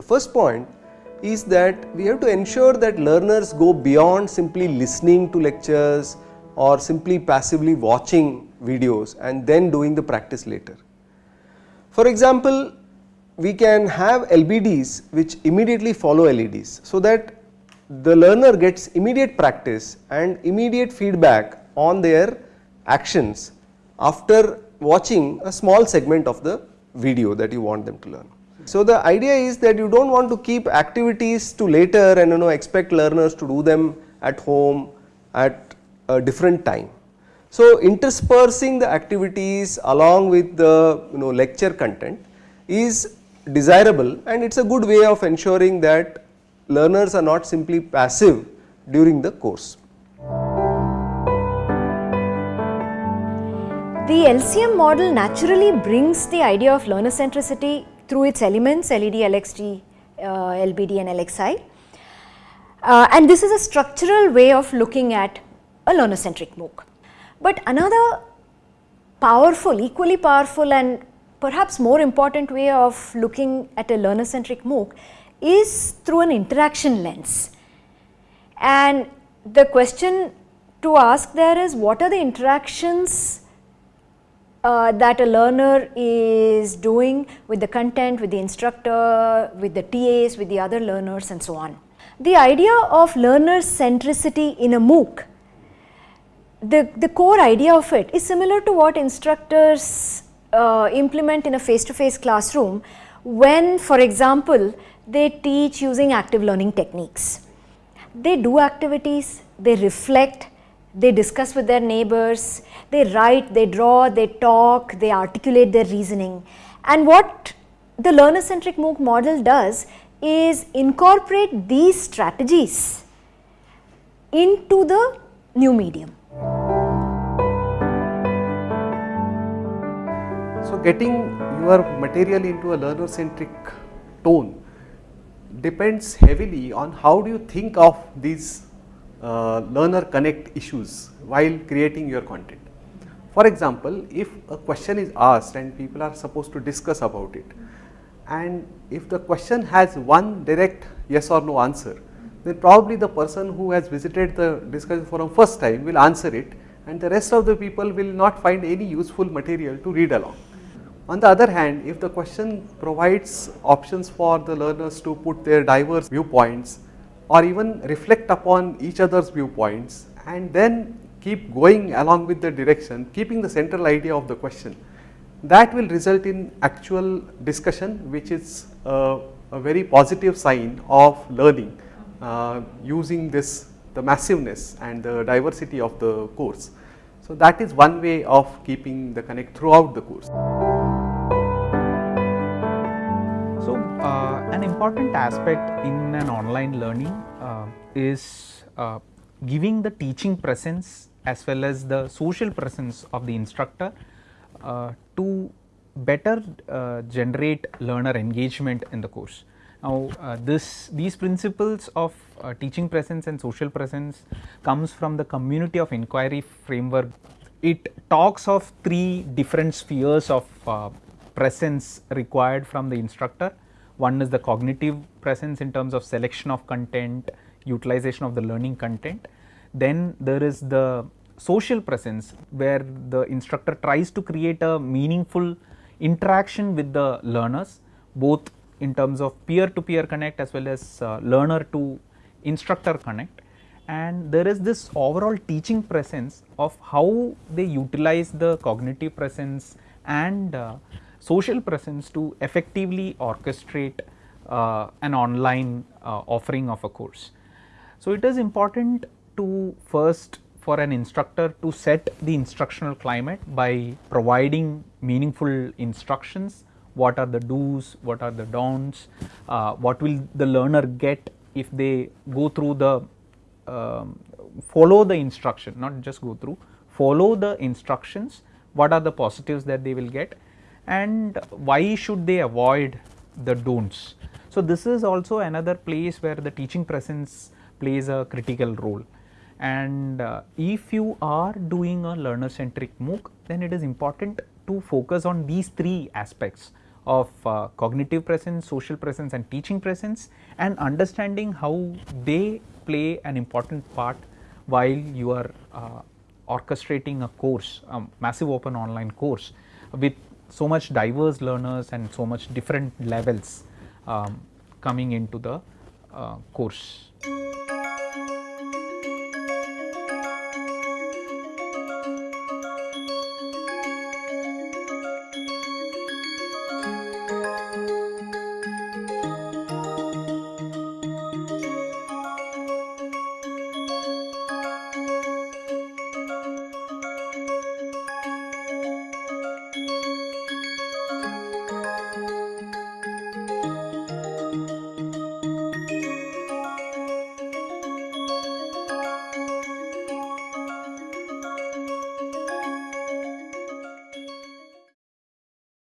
The first point is that we have to ensure that learners go beyond simply listening to lectures or simply passively watching videos and then doing the practice later. For example, we can have LBDs which immediately follow LEDs so that the learner gets immediate practice and immediate feedback on their actions after watching a small segment of the video that you want them to learn. So, the idea is that you do not want to keep activities to later and you know expect learners to do them at home at a different time. So, interspersing the activities along with the you know lecture content is desirable and it is a good way of ensuring that learners are not simply passive during the course. The LCM model naturally brings the idea of learner centricity through its elements LED, LXT, uh, LBD and LXI. Uh, and this is a structural way of looking at a learner centric MOOC. But another powerful, equally powerful and perhaps more important way of looking at a learner centric MOOC is through an interaction lens. And the question to ask there is what are the interactions uh, that a learner is doing with the content, with the instructor, with the TAs, with the other learners and so on. The idea of learner centricity in a MOOC, the, the core idea of it is similar to what instructors uh, implement in a face to face classroom when for example they teach using active learning techniques. They do activities, they reflect, they discuss with their neighbors, they write, they draw, they talk, they articulate their reasoning. And what the learner centric MOOC model does is incorporate these strategies into the new medium. So, getting your material into a learner centric tone depends heavily on how do you think of these uh, learner connect issues while creating your content. For example, if a question is asked and people are supposed to discuss about it and if the question has one direct yes or no answer, then probably the person who has visited the discussion forum first time will answer it and the rest of the people will not find any useful material to read along. On the other hand, if the question provides options for the learners to put their diverse viewpoints or even reflect upon each other's viewpoints and then keep going along with the direction, keeping the central idea of the question. That will result in actual discussion which is a, very positive sign of learning uh, using this the massiveness and the diversity of the course. So, that is one way of keeping the connect throughout the course. So, uh, an important aspect in an online learning uh, is uh, giving the teaching presence as well as the social presence of the instructor uh, to better uh, generate learner engagement in the course. Now, uh, this these principles of uh, teaching presence and social presence comes from the community of inquiry framework. It talks of three different spheres of uh, presence required from the instructor. One is the cognitive presence in terms of selection of content, utilization of the learning content then there is the social presence where the instructor tries to create a meaningful interaction with the learners both in terms of peer to peer connect as well as uh, learner to instructor connect and there is this overall teaching presence of how they utilize the cognitive presence and uh, social presence to effectively orchestrate uh, an online uh, offering of a course. So, it is important to first for an instructor to set the instructional climate by providing meaningful instructions, what are the do's, what are the don'ts, uh, what will the learner get if they go through the um, follow the instruction not just go through follow the instructions. What are the positives that they will get and why should they avoid the don'ts. So, this is also another place where the teaching presence plays a critical role and uh, if you are doing a learner centric MOOC then it is important to focus on these three aspects of uh, cognitive presence, social presence and teaching presence and understanding how they play an important part while you are uh, orchestrating a course, a massive open online course with so much diverse learners and so much different levels um, coming into the uh, course.